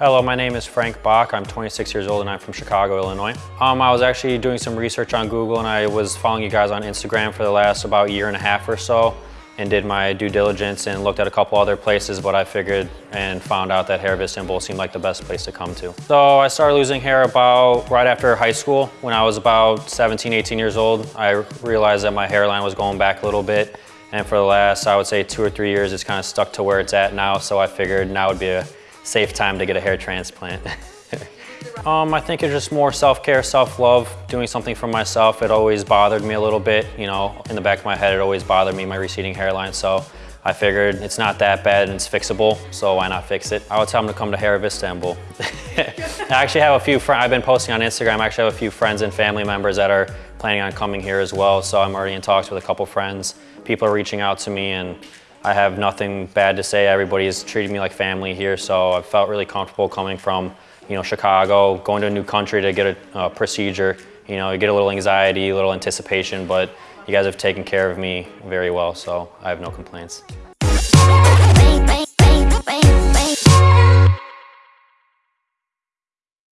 my name is Frank Bach. I'm 26 years old and I'm from Chicago, Illinois. Um, I was actually doing some research on Google and I was following you guys on Instagram for the last about year and a half or so and did my due diligence and looked at a couple other places, but I figured and found out that Hair of Istanbul seemed like the best place to come to. So I started losing hair about right after high school. When I was about 17, 18 years old, I realized that my hairline was going back a little bit. And for the last, I would say two or three years, it's kind of stuck to where it's at now. So I figured now would be a safe time to get a hair transplant. um, I think it's just more self-care, self-love, doing something for myself. It always bothered me a little bit, you know, in the back of my head, it always bothered me, my receding hairline. So I figured it's not that bad and it's fixable, so why not fix it? I would tell them to come to Hair of Istanbul. I actually have a few friends, I've been posting on Instagram, I actually have a few friends and family members that are planning on coming here as well, so I'm already in talks with a couple friends. People are reaching out to me and I have nothing bad to say. Everybody's treated me like family here, so I felt really comfortable coming from, you know, Chicago, going to a new country to get a, a procedure. You know, you get a little anxiety, a little anticipation, but you guys have taken care of me very well, so I have no complaints.